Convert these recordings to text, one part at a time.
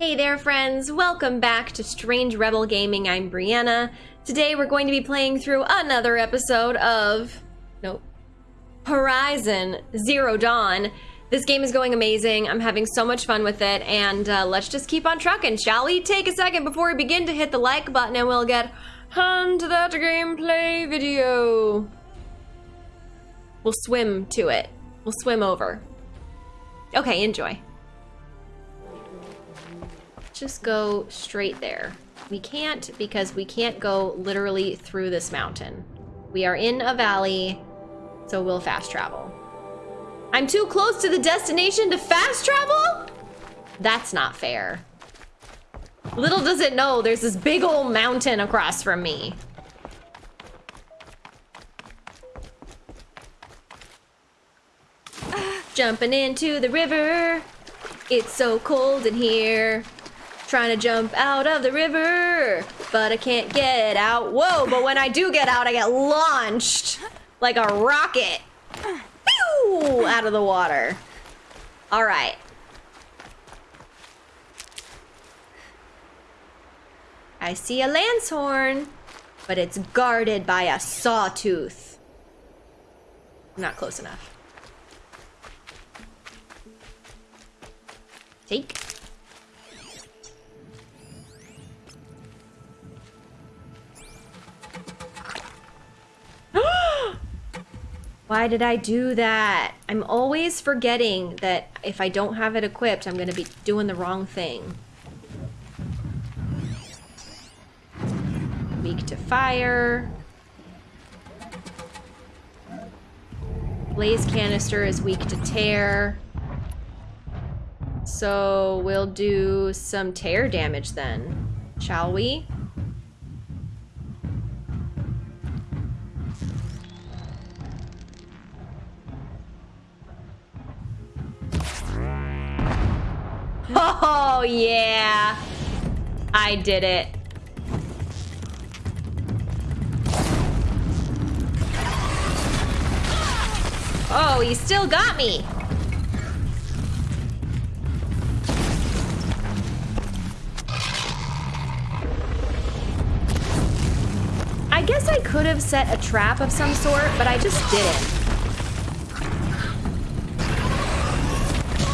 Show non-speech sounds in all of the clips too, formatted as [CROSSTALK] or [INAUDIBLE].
Hey there, friends. Welcome back to Strange Rebel Gaming. I'm Brianna. Today we're going to be playing through another episode of. Nope. Horizon Zero Dawn. This game is going amazing. I'm having so much fun with it, and uh, let's just keep on trucking, shall we? Take a second before we begin to hit the like button, and we'll get on to that gameplay video. We'll swim to it. We'll swim over. Okay, enjoy just go straight there. We can't because we can't go literally through this mountain. We are in a valley, so we'll fast travel. I'm too close to the destination to fast travel? That's not fair. Little does it know, there's this big old mountain across from me. Jumping into the river. It's so cold in here. Trying to jump out of the river, but I can't get out. Whoa, but when I do get out, I get launched like a rocket. Pew! Out of the water. All right. I see a Lancehorn, but it's guarded by a sawtooth. Not close enough. Take. Why did I do that? I'm always forgetting that if I don't have it equipped, I'm gonna be doing the wrong thing. Weak to fire. Blaze canister is weak to tear. So we'll do some tear damage then, shall we? Oh, yeah. I did it. Oh, he still got me. I guess I could have set a trap of some sort, but I just didn't.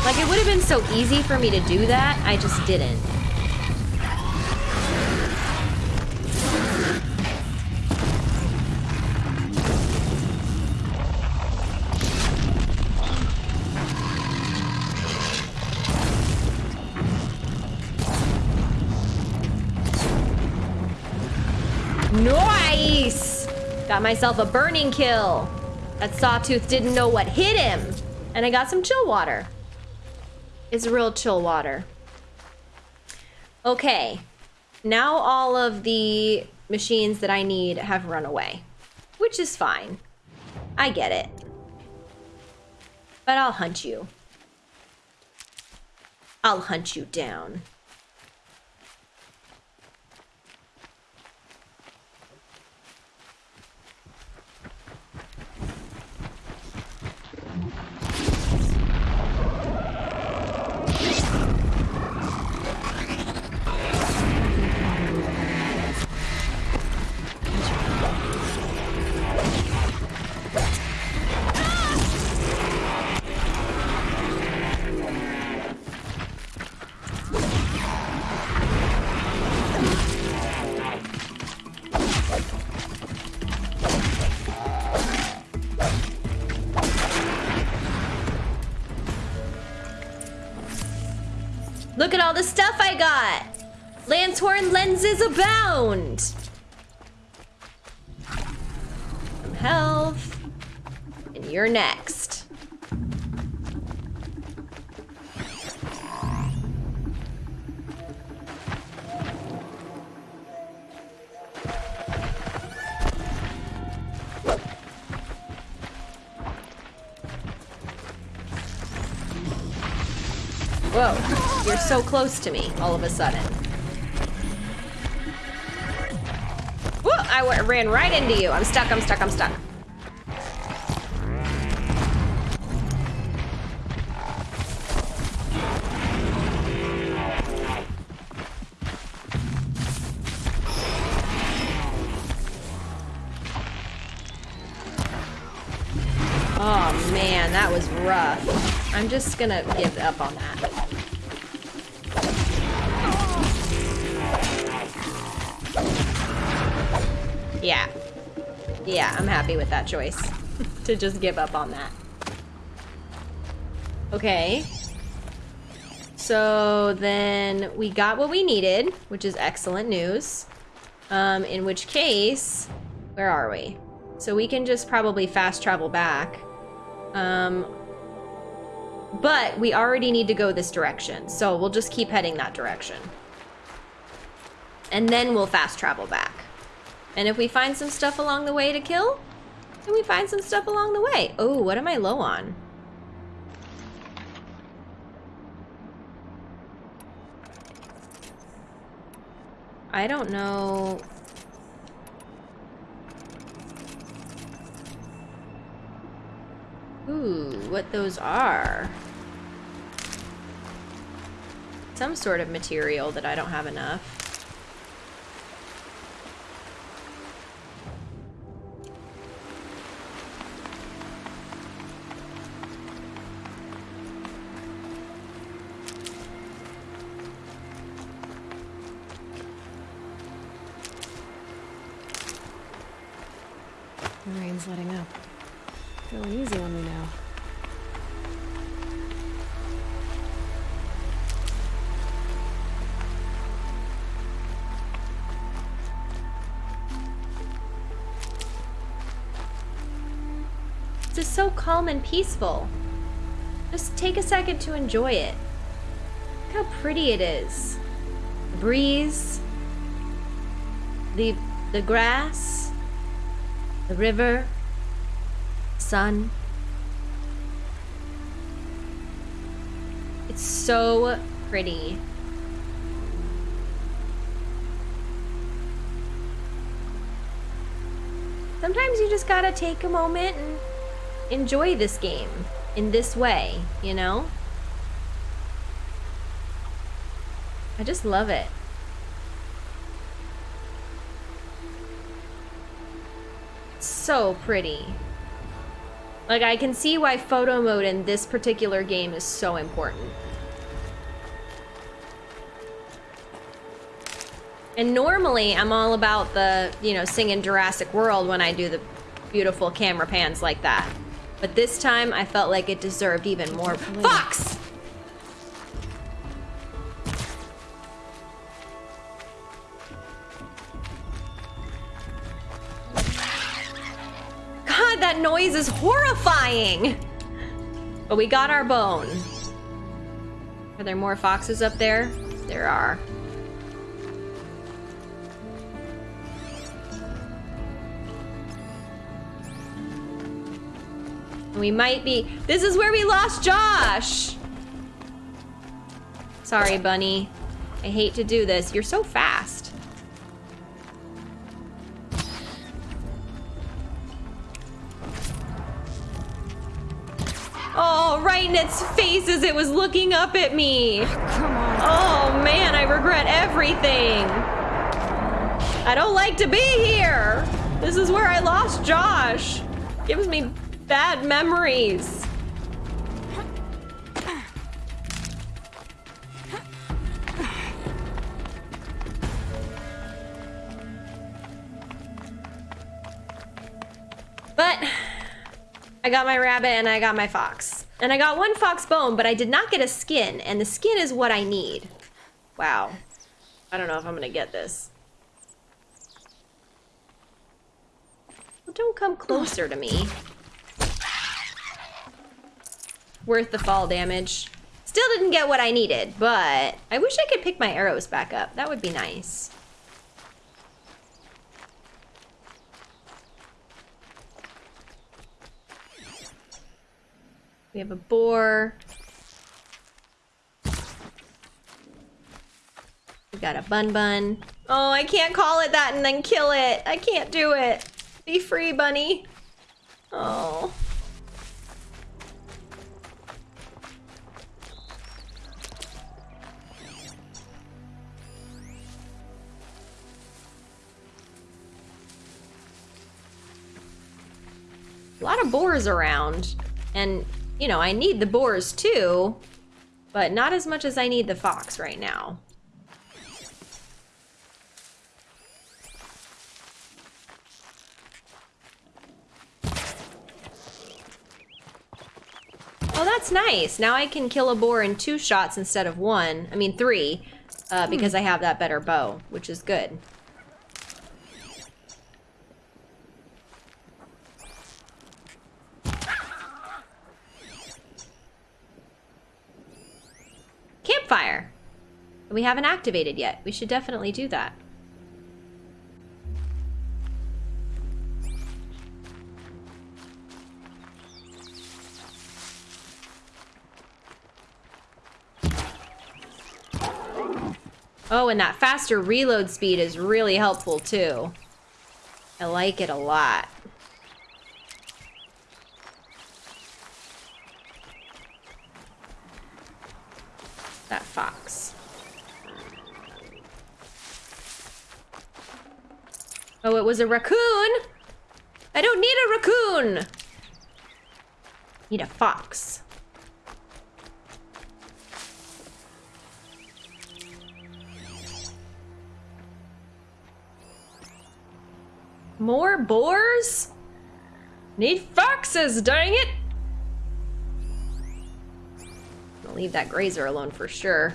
Like, it would have been so easy for me to do that, I just didn't. Nice! Got myself a burning kill. That sawtooth didn't know what hit him. And I got some chill water. It's real chill water. Okay. Now all of the machines that I need have run away. Which is fine. I get it. But I'll hunt you. I'll hunt you down. I got. Lancehorn lenses abound. Whoa, you're so close to me all of a sudden. Whoa, I ran right into you. I'm stuck, I'm stuck, I'm stuck. Oh man, that was rough. I'm just gonna give up on that. I'm happy with that choice. [LAUGHS] to just give up on that. Okay. So then we got what we needed, which is excellent news. Um, in which case, where are we? So we can just probably fast travel back. Um, but we already need to go this direction, so we'll just keep heading that direction. And then we'll fast travel back. And if we find some stuff along the way to kill, then we find some stuff along the way. Oh, what am I low on? I don't know. Ooh, what those are. Some sort of material that I don't have enough. The letting up. Feeling easy on me now. Is so calm and peaceful. Just take a second to enjoy it. Look how pretty it is. The breeze, the the grass, the river, sun. It's so pretty. Sometimes you just gotta take a moment and enjoy this game in this way, you know? I just love it. So pretty. Like, I can see why photo mode in this particular game is so important. And normally, I'm all about the, you know, singing Jurassic World when I do the beautiful camera pans like that. But this time, I felt like it deserved even more. Fox! That noise is horrifying! But we got our bone. Are there more foxes up there? There are. We might be... This is where we lost Josh! Sorry, Bunny. I hate to do this. You're so fast. As it was looking up at me. Oh man, I regret everything. I don't like to be here. This is where I lost Josh. Gives me bad memories. But I got my rabbit and I got my fox. And I got one fox bone, but I did not get a skin, and the skin is what I need. Wow. I don't know if I'm gonna get this. Well, don't come closer to me. Worth the fall damage. Still didn't get what I needed, but I wish I could pick my arrows back up. That would be nice. We have a boar. We got a bun bun. Oh, I can't call it that and then kill it. I can't do it. Be free, bunny. Oh. A lot of boars around. And you know, I need the boars too, but not as much as I need the fox right now. Oh, that's nice. Now I can kill a boar in two shots instead of one. I mean, three, uh, because I have that better bow, which is good. Campfire. We haven't activated yet. We should definitely do that. Oh, and that faster reload speed is really helpful too. I like it a lot. That fox. Oh, it was a raccoon! I don't need a raccoon! Need a fox. More boars? Need foxes, dang it! I'll leave that grazer alone for sure.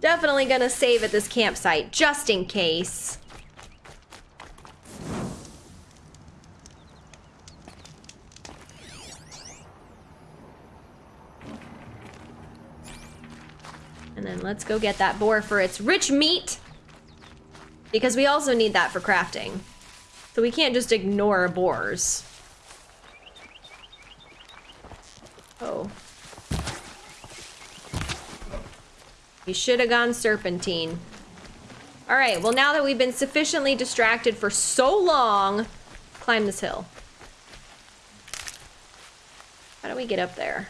Definitely gonna save at this campsite, just in case. Let's go get that boar for its rich meat. Because we also need that for crafting. So we can't just ignore boars. Oh. You should have gone serpentine. All right, well now that we've been sufficiently distracted for so long, climb this hill. How do we get up there?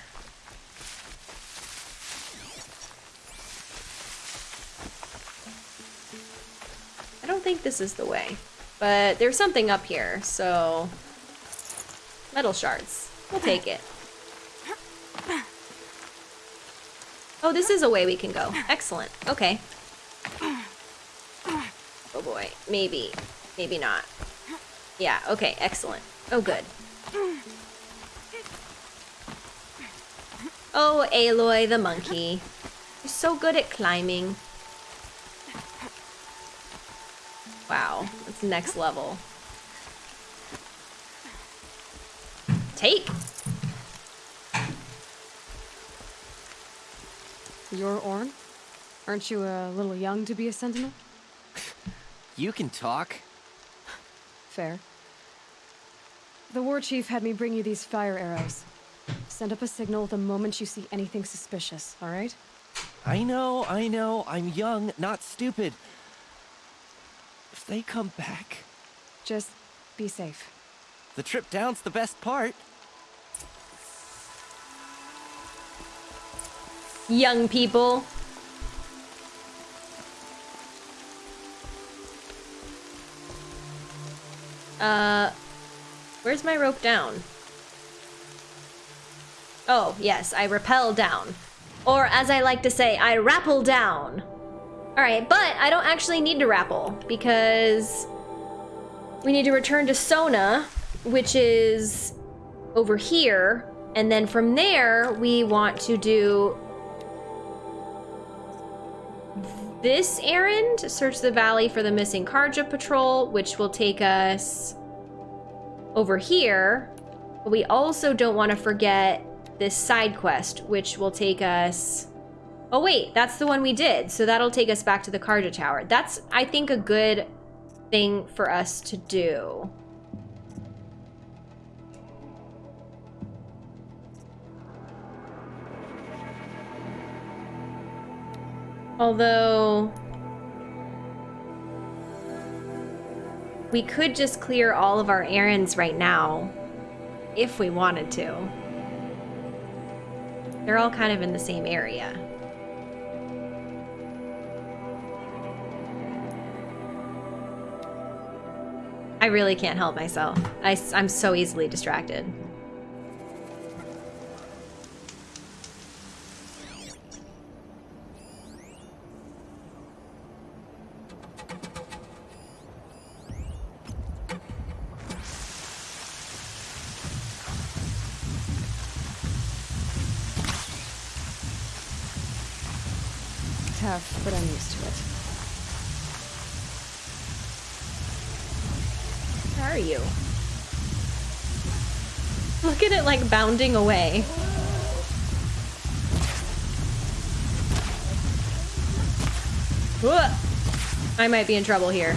Think this is the way. But there's something up here, so... Metal shards. We'll take it. Oh, this is a way we can go. Excellent. Okay. Oh boy. Maybe. Maybe not. Yeah, okay. Excellent. Oh, good. Oh, Aloy the monkey. You're so good at climbing. Wow, that's next level. Take. You're Ornn? Aren't you a little young to be a sentinel? You can talk. Fair. The war chief had me bring you these fire arrows. Send up a signal the moment you see anything suspicious, alright? I know, I know. I'm young, not stupid. If they come back, Just be safe. the trip down's the best part. Young people. Uh, where's my rope down? Oh, yes, I rappel down. Or as I like to say, I rappel down. Alright, but I don't actually need to rappel because we need to return to Sona, which is over here. And then from there, we want to do this errand, search the valley for the missing Carja patrol, which will take us over here. But we also don't want to forget this side quest, which will take us... Oh wait, that's the one we did. So that'll take us back to the Carja Tower. That's, I think, a good thing for us to do. Although... We could just clear all of our errands right now. If we wanted to. They're all kind of in the same area. I really can't help myself. I, am so easily distracted. Bounding away. I might be in trouble here.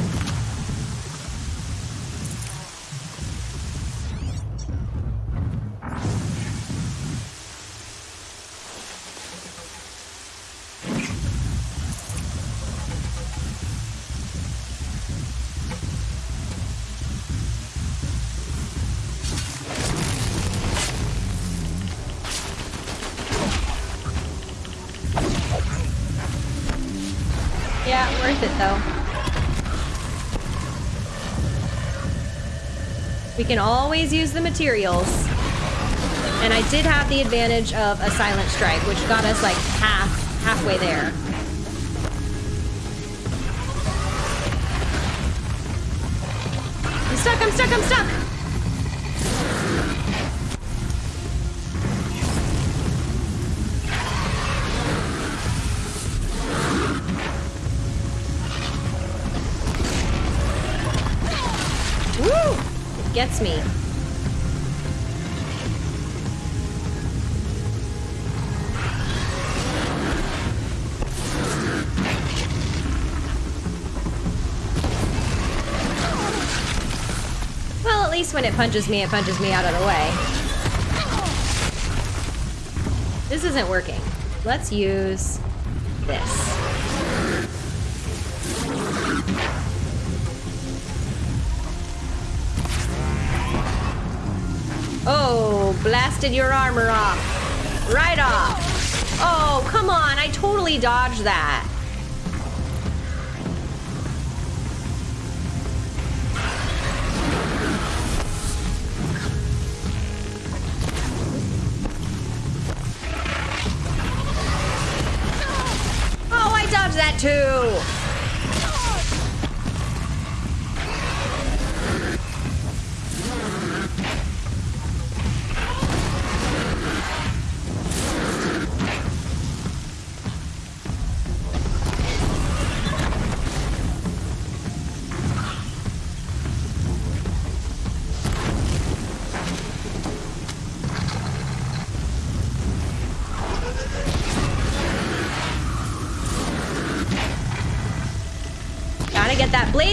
We can always use the materials. And I did have the advantage of a silent strike, which got us like half, halfway there. I'm stuck, I'm stuck, I'm stuck! Gets me. Well, at least when it punches me, it punches me out of the way. This isn't working. Let's use this. Oh, blasted your armor off. Right off. Oh, come on. I totally dodged that. Oh, I dodged that too.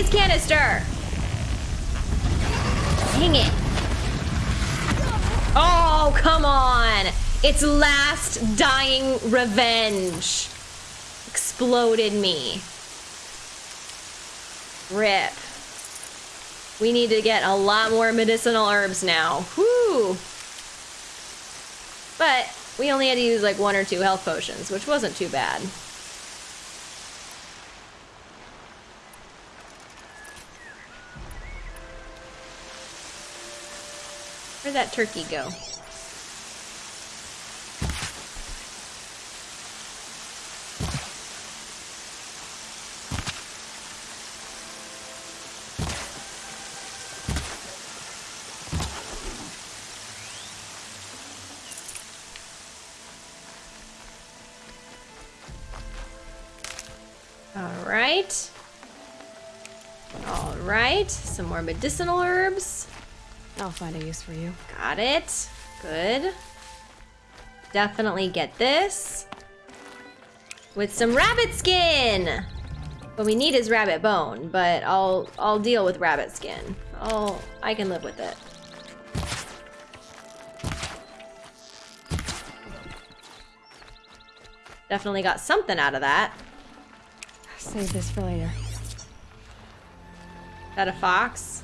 Canister. Dang it. Oh, come on. Its last dying revenge exploded me. Rip. We need to get a lot more medicinal herbs now. Whew. But we only had to use like one or two health potions, which wasn't too bad. Where'd that turkey go? All right. All right. Some more medicinal herbs. I'll find a use for you. Got it. Good. Definitely get this. With some rabbit skin! What we need is rabbit bone, but I'll I'll deal with rabbit skin. I'll I can live with it. Definitely got something out of that. Save this for later. Is that a fox?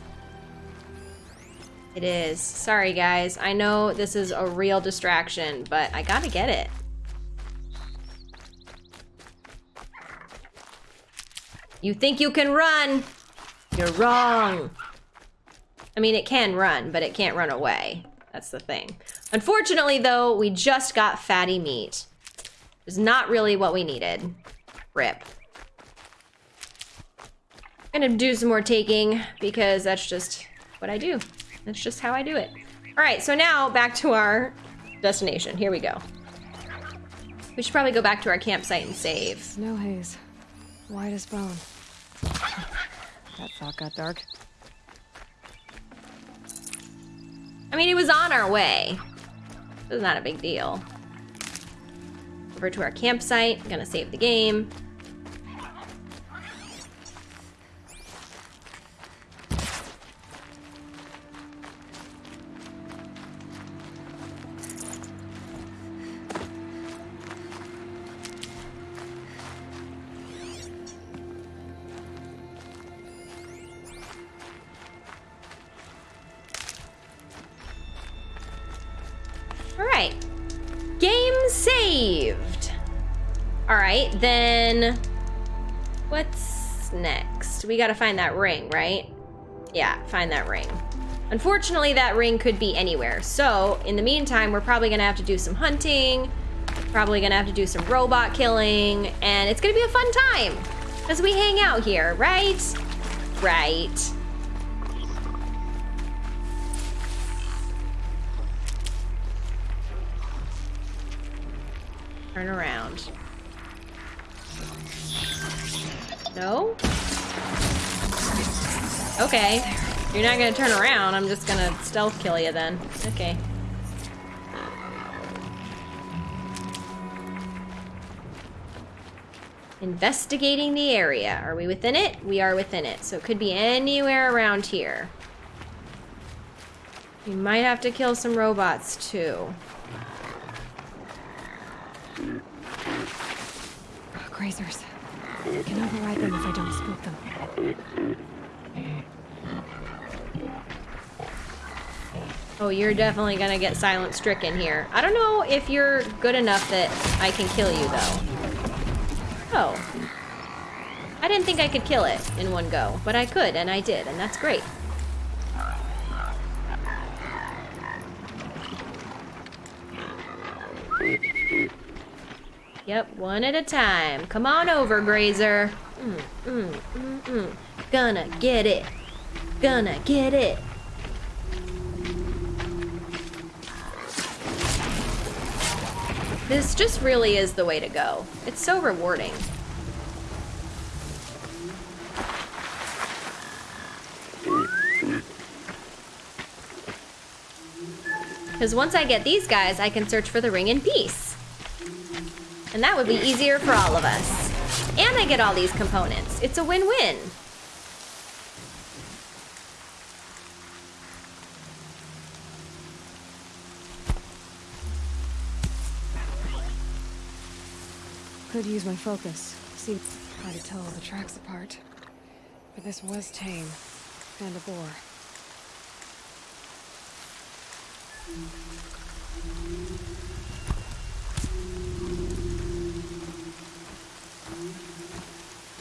It is. Sorry, guys. I know this is a real distraction, but I gotta get it. You think you can run? You're wrong. I mean, it can run, but it can't run away. That's the thing. Unfortunately, though, we just got fatty meat. It's not really what we needed. Rip. Gonna do some more taking because that's just what I do. That's just how I do it. All right, so now back to our destination. Here we go. We should probably go back to our campsite and save. Snow haze. White as bone. that thought got dark. I mean, it was on our way. It was not a big deal. Over to our campsite. I'm gonna save the game. Next? We got to find that ring, right? Yeah, find that ring. Unfortunately, that ring could be anywhere. So, in the meantime, we're probably to have to do some hunting, probably to have to do some robot killing, and it's to be a fun time as we hang out here, right? Right. Turn around. No? Okay. You're not gonna turn around, I'm just gonna stealth kill you then. Okay. Investigating the area. Are we within it? We are within it. So it could be anywhere around here. We might have to kill some robots too. Grazers. Can override them if I don't spook them. Oh, you're definitely gonna get silent stricken here. I don't know if you're good enough that I can kill you, though. Oh. I didn't think I could kill it in one go, but I could, and I did, and that's great. Yep, one at a time. Come on over, Grazer. Mm, mm, mm, mm. Gonna get it. Gonna get it. This just really is the way to go. It's so rewarding. Because once I get these guys, I can search for the ring in peace. And that would be easier for all of us. And I get all these components. It's a win-win. Could use my focus. See, hard to tell all the tracks apart. But this was tame. And a bore.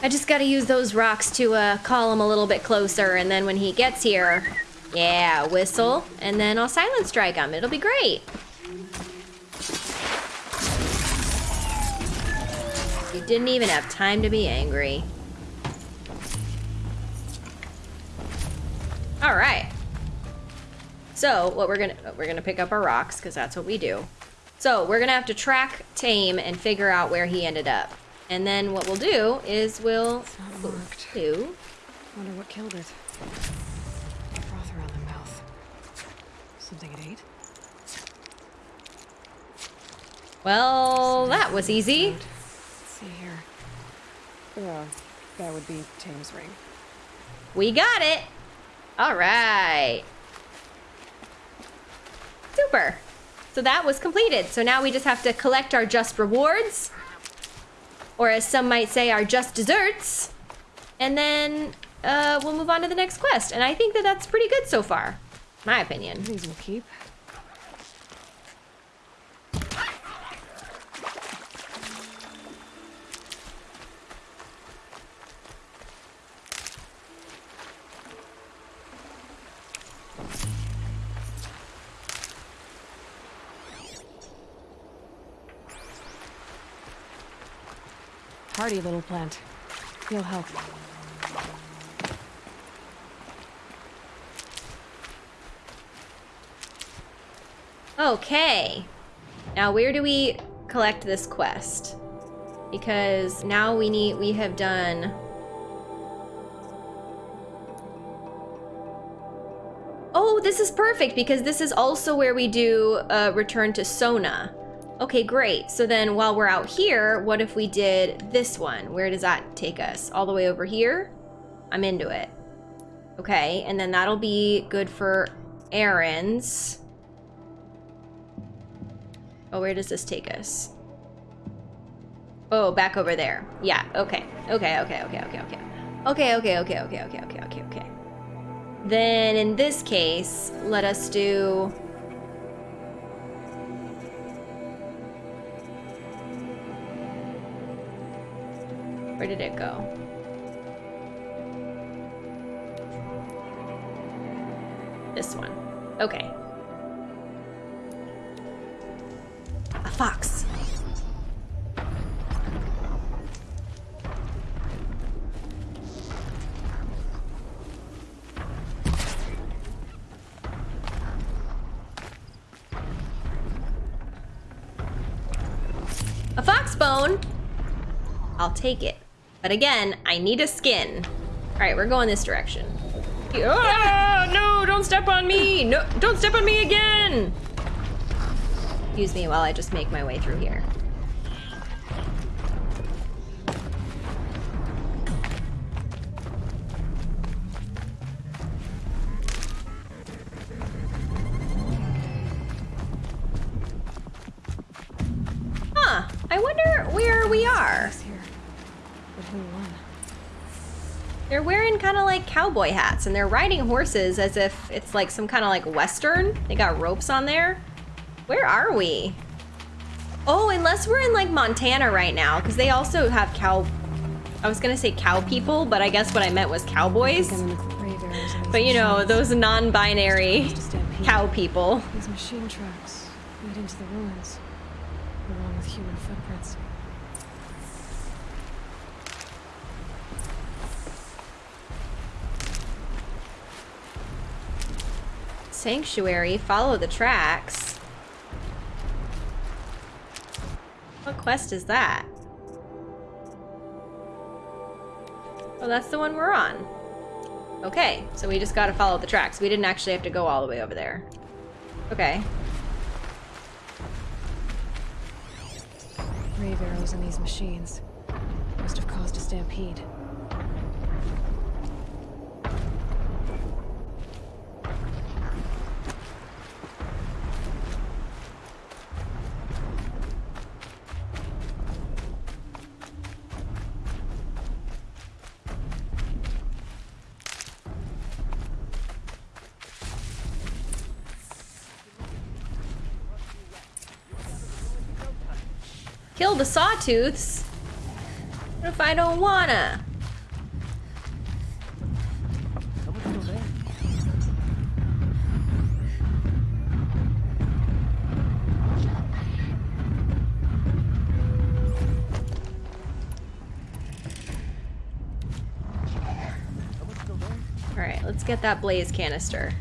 I just gotta use those rocks to uh, call him a little bit closer, and then when he gets here, yeah, whistle, and then I'll silent strike him. It'll be great. You didn't even have time to be angry. All right. So what we're gonna we're gonna pick up our rocks because that's what we do. So we're gonna have to track Tame and figure out where he ended up. And then what we'll do is we'll marked. do Wonder what killed it. Froth around the mouth. Something it ate? well that was easy. Let's see here. Yeah, that would be Tame's ring. We got it. All right. Super. So that was completed. So now we just have to collect our just rewards, or as some might say, our just desserts, and then uh, we'll move on to the next quest. And I think that that's pretty good so far, my opinion. These will keep. Hardy little plant. He'll help. Okay. Now where do we collect this quest because now we need we have done Oh, this is perfect because this is also where we do uh, return to Sona. Okay, great. So then while we're out here, what if we did this one? Where does that take us? All the way over here? I'm into it. Okay, and then that'll be good for errands. Oh, where does this take us? Oh, back over there. Yeah, okay. Okay, okay, okay, okay, okay. Okay, okay, okay, okay, okay, okay, okay, okay. Then in this case, let us do... Where did it go? This one. Okay. A fox. A fox bone? I'll take it. But again, I need a skin. All right, we're going this direction. Ah, no, don't step on me. No, don't step on me again. Excuse me while I just make my way through here. Cowboy hats and they're riding horses as if it's like some kind of like western. They got ropes on there. Where are we? Oh, unless we're in like Montana right now because they also have cow. I was gonna say cow people, but I guess what I meant was cowboys. think I'm in the grave areas of these But you know, those non-binary Just a stampede. cow people. These machine tracks lead into the ruins, along with human footprints. Sanctuary, follow the tracks. What quest is that? Oh, that's the one we're on. Okay, so we just gotta follow the tracks. We didn't actually have to go all the way over there. Okay. Grave arrows in these machines must have caused a stampede. Kill the sawtooths? What if I don't wanna? Alright, let's get that blaze canister.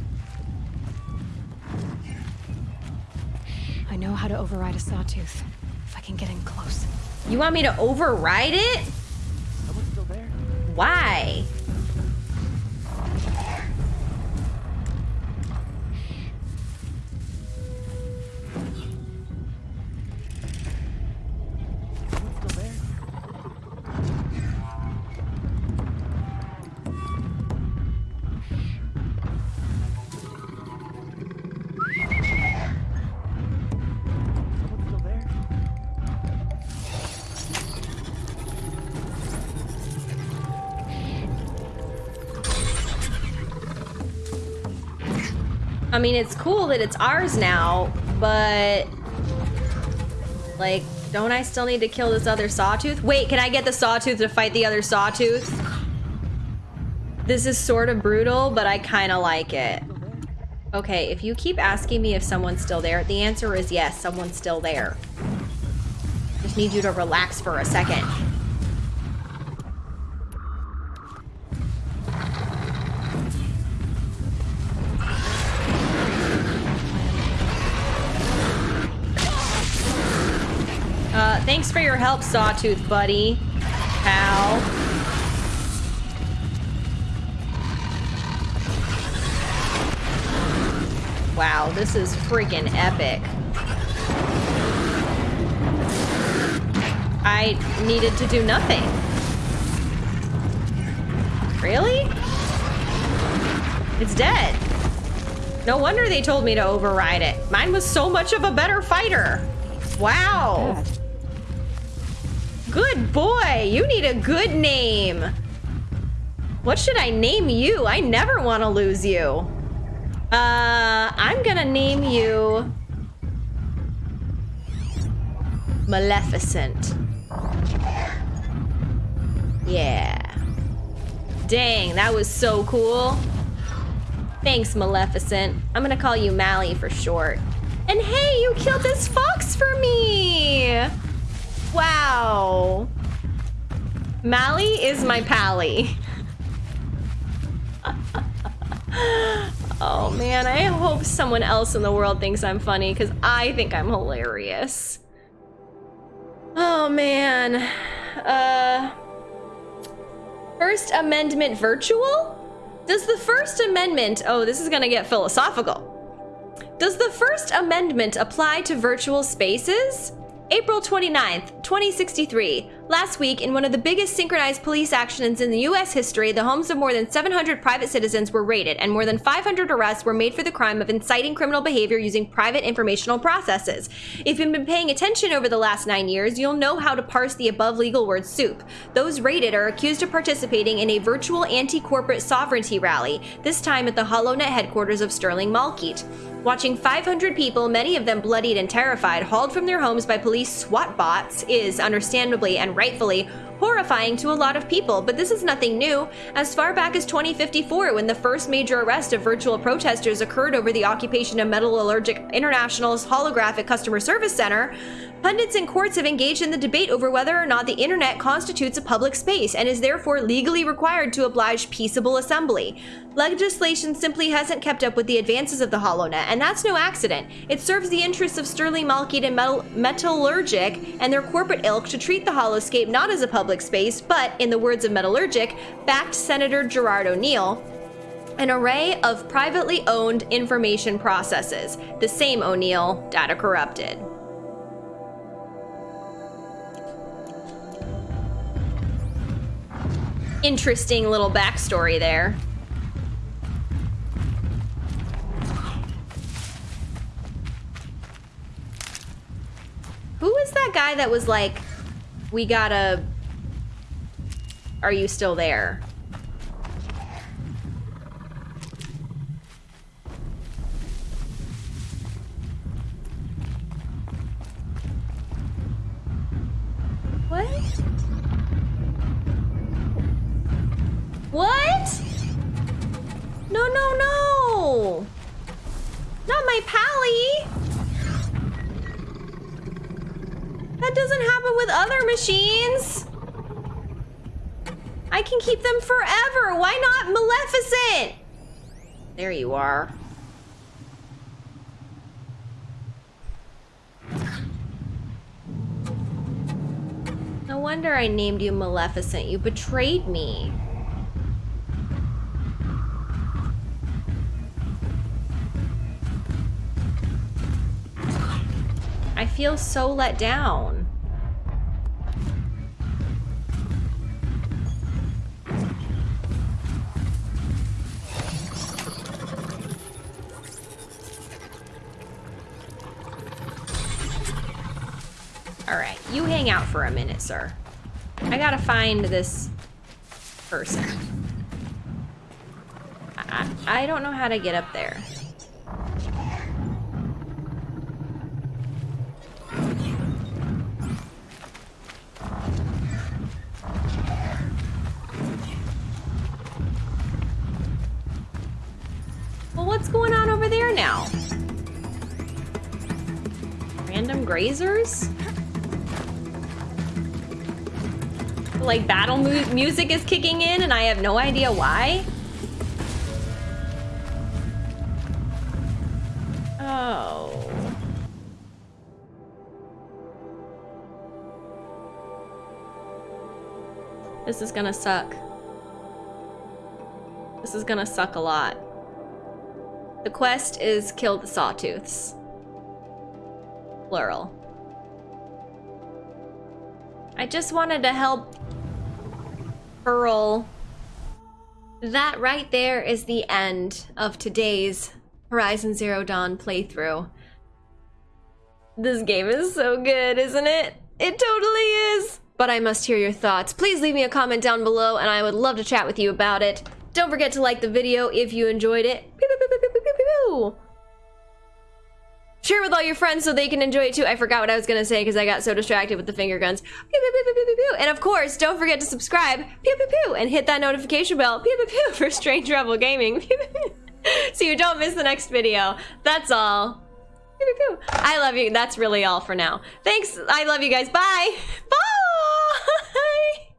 I know how to override a sawtooth. If I can get in close. You want me to override it? Someone's still there. Why? I mean, it's cool that it's ours now, but like, don't I still need to kill this other sawtooth? Wait, can I get the sawtooth to fight the other sawtooth? This is sort of brutal, but I kind of like it. Okay, if you keep asking me if someone's still there, the answer is yes, someone's still there. Just need you to relax for a second. For your help, Sawtooth buddy. Pal. Wow, this is freaking epic. I needed to do nothing. Really? It's dead. No wonder they told me to override it. Mine was so much of a better fighter. Wow. Good boy. You need a good name. What should I name you? I never want to lose you. Uh, I'm gonna name you Maleficent. Yeah. Dang, that was so cool. Thanks, Maleficent. I'm gonna call you Mally for short. And hey, you killed this fox for me! Wow. Mally is my pally. [LAUGHS] oh man, I hope someone else in the world thinks I'm funny because I think I'm hilarious. Oh man. Uh. First Amendment virtual? Does the First Amendment. Oh, this is gonna get philosophical. Does the First Amendment apply to virtual spaces? April 29th, 2063. Last week, in one of the biggest synchronized police actions in the US history, the homes of more than 700 private citizens were raided, and more than 500 arrests were made for the crime of inciting criminal behavior using private informational processes. If you've been paying attention over the last nine years, you'll know how to parse the above legal word soup. Those raided are accused of participating in a virtual anti corporate sovereignty rally, this time at the HoloNet headquarters of Sterling Malkeen. Watching 500 people, many of them bloodied and terrified, hauled from their homes by police SWAT bots is, understandably and rightfully, horrifying to a lot of people, but this is nothing new. As far back as 2054, when the first major arrest of virtual protesters occurred over the occupation of Metallurgic International's holographic customer service center, pundits and courts have engaged in the debate over whether or not the internet constitutes a public space and is therefore legally required to oblige peaceable assembly. Legislation simply hasn't kept up with the advances of the HoloNet, and that's no accident. It serves the interests of Sterling Malkeen and Metal- Metallurgic and their corporate ilk to treat the holoscape not as a public space, but, in the words of Metallurgic, backed Senator Gerard O'Neill, an array of privately owned information processes. The same O'Neill, data corrupted. Interesting little backstory there. Who is that guy that was like, we gotta. Are you still there? What? What? No, no, no! Not my pally! That doesn't happen with other machines! I can keep them forever! Why not Maleficent? There you are. No wonder I named you Maleficent. You betrayed me. I feel so let down. All right, you hang out for a minute, sir. I gotta find this person. I, I don't know how to get up there. Well, what's going on over there now? Random grazers? Like battle mu music is kicking in and I have no idea why? Oh. This is gonna suck. This is gonna suck a lot. The quest is kill the sawtooths. Plural. I just wanted to help Pearl. That right there is the end of today's Horizon Zero Dawn playthrough. This game is so good, isn't it? It totally is! But I must hear your thoughts. Please leave me a comment down below and I would love to chat with you about it. Don't forget to like the video if you enjoyed it. Pew, pew, pew, Share with all your friends so they can enjoy it too. I forgot what I was gonna say because I got so distracted with the finger guns. Pew, pew, pew, pew, pew, pew. And of course, don't forget to subscribe. Pew, pew, pew, and hit that notification bell. Pew, pew, pew, [LAUGHS] for Strange Rebel Gaming. Pew, pew, pew. [LAUGHS] so you don't miss the next video. That's all. Pew, pew, pew. I love you. That's really all for now. Thanks. I love you guys. Bye. [LAUGHS] Bye.